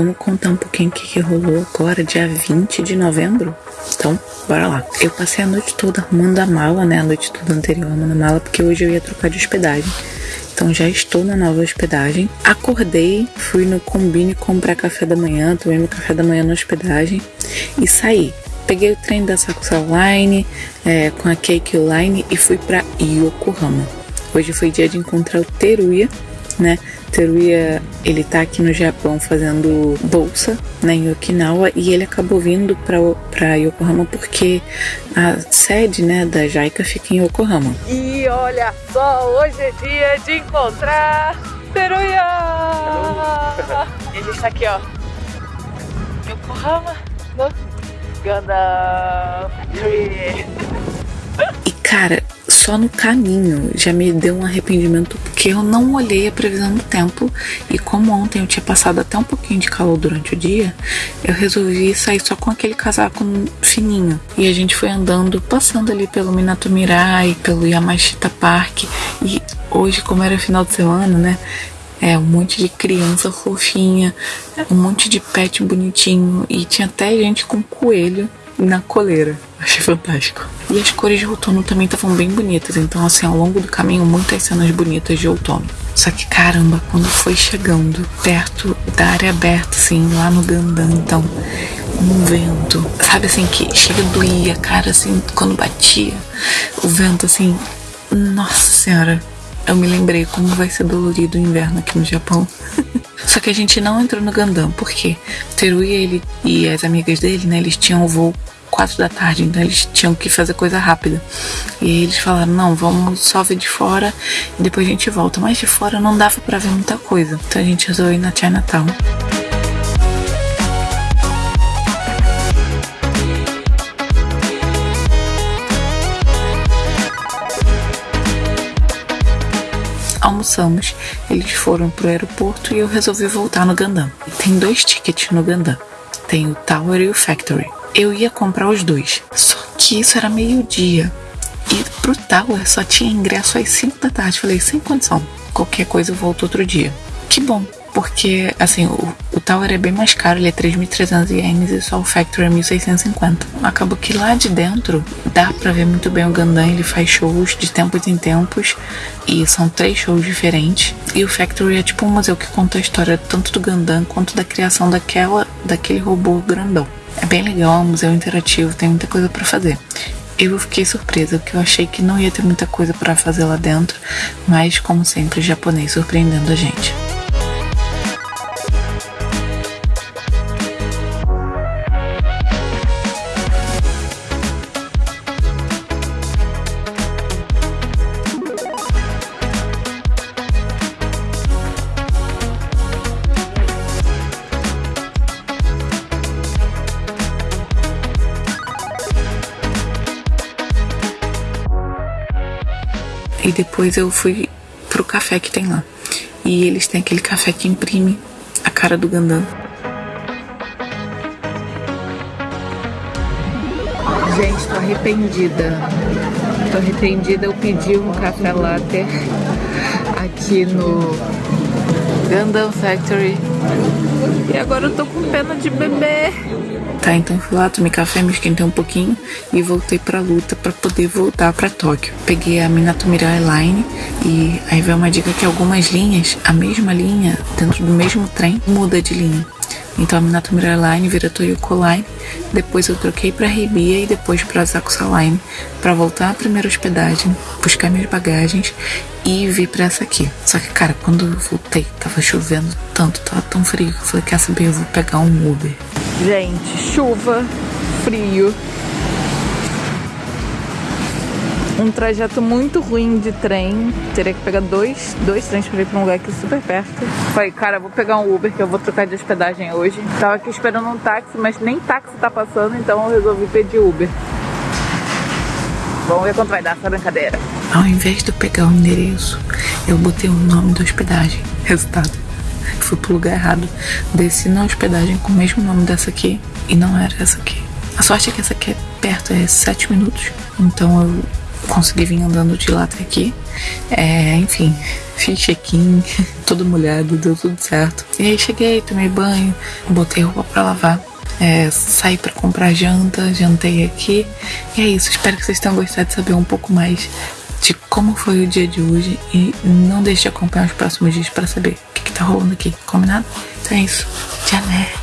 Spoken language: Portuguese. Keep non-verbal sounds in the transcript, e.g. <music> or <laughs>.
vamos contar um pouquinho o que, que rolou agora, dia 20 de novembro? Então, bora lá. Eu passei a noite toda arrumando a mala, né? A noite toda anterior arrumando a mala, porque hoje eu ia trocar de hospedagem. Então já estou na nova hospedagem. Acordei, fui no Combine comprar café da manhã, tomei meu café da manhã na hospedagem e saí. Peguei o trem da Sakusa Line é, com a Cake Line e fui para Yokohama. Hoje foi dia de encontrar o Teruya, né? Teruya, ele tá aqui no Japão fazendo bolsa, né, em Okinawa, e ele acabou vindo para Yokohama porque a sede, né, da JICA fica em Yokohama. E olha só, hoje é dia de encontrar Teruya! e a gente tá aqui, ó, Yokohama, no Gundam Tree. E cara, só no caminho já me deu um arrependimento porque eu não olhei a previsão do tempo e como ontem eu tinha passado até um pouquinho de calor durante o dia, eu resolvi sair só com aquele casaco fininho. E a gente foi andando, passando ali pelo Minato Mirai, pelo Yamashita Park e hoje como era final de semana, né, é, um monte de criança fofinha, um monte de pet bonitinho e tinha até gente com coelho na coleira. Achei fantástico. E as cores de outono também estavam bem bonitas, então assim, ao longo do caminho, muitas cenas bonitas de outono. Só que caramba, quando foi chegando perto da área aberta, assim, lá no Gandã, então, um vento, sabe assim, que chega doía, cara, assim, quando batia, o vento, assim, nossa senhora, eu me lembrei como vai ser dolorido o inverno aqui no Japão. <laughs> Só que a gente não entrou no Gandam, porque Teruya ele, e as amigas dele, né, eles tinham o voo quatro da tarde, então eles tinham que fazer coisa rápida. E eles falaram, não, vamos só ver de fora e depois a gente volta. Mas de fora não dava para ver muita coisa. Então a gente resolveu ir na Chinatown. almoçamos, eles foram pro aeroporto e eu resolvi voltar no Gandam. Tem dois tickets no Gandam. Tem o Tower e o Factory eu ia comprar os dois. Só que isso era meio-dia. E pro Tower só tinha ingresso às 5 da tarde. Falei, sem condição. Qualquer coisa eu volto outro dia. Que bom, porque assim, o, o Tower é bem mais caro, ele é 3.300 ienes e só o Factory é 1.650. Acabou que lá de dentro dá pra ver muito bem o Gundam, ele faz shows de tempos em tempos e são três shows diferentes. E o Factory é tipo um museu que conta a história tanto do Gundam quanto da criação daquela, daquele robô grandão. É bem legal, é um museu interativo, tem muita coisa para fazer. Eu fiquei surpresa, porque eu achei que não ia ter muita coisa para fazer lá dentro, mas como sempre, japonês surpreendendo a gente. E depois eu fui pro café que tem lá. E eles têm aquele café que imprime a cara do Gandam. Gente, tô arrependida. Tô arrependida, eu pedi um café latte aqui no Gundam Factory. E agora eu tô com pena de beber. Tá, então fui lá, tomei café, me esquentei um pouquinho e voltei pra luta pra poder voltar pra Tóquio. Peguei a Minato Mirai Line e aí veio uma dica que algumas linhas, a mesma linha, dentro do mesmo trem, muda de linha. Então a Minato Line vira Toyoko Line. Depois eu troquei para Rebia e depois para Zakusa Line para voltar à primeira hospedagem, buscar minhas bagagens e vir para essa aqui. Só que, cara, quando eu voltei, tava chovendo tanto, tava tão frio que eu falei: quer saber? Eu vou pegar um Uber. Gente, chuva, frio, um trajeto muito ruim de trem. Teria que pegar dois, dois trens pra ir pra um lugar aqui super perto. Falei, cara, vou pegar um Uber que eu vou trocar de hospedagem hoje. Tava aqui esperando um táxi, mas nem táxi tá passando, então eu resolvi pedir Uber. Vamos ver quanto vai dar essa brincadeira. Ao invés de eu pegar o endereço, eu botei o nome da hospedagem. Resultado. Fui pro lugar errado. Desci na hospedagem com o mesmo nome dessa aqui e não era essa aqui. A sorte é que essa aqui é perto, é 7 minutos. Então eu consegui vir andando de lá até aqui. É, enfim, fiz check-in, <laughs> todo molhado, deu tudo certo. E aí cheguei, tomei banho, botei roupa pra lavar. É, saí para comprar janta, jantei aqui. E é isso, espero que vocês tenham gostado de saber um pouco mais de como foi o dia de hoje. E não deixe de acompanhar os próximos dias para saber o que, que tá rolando aqui, combinado? Então é isso, tchau, né?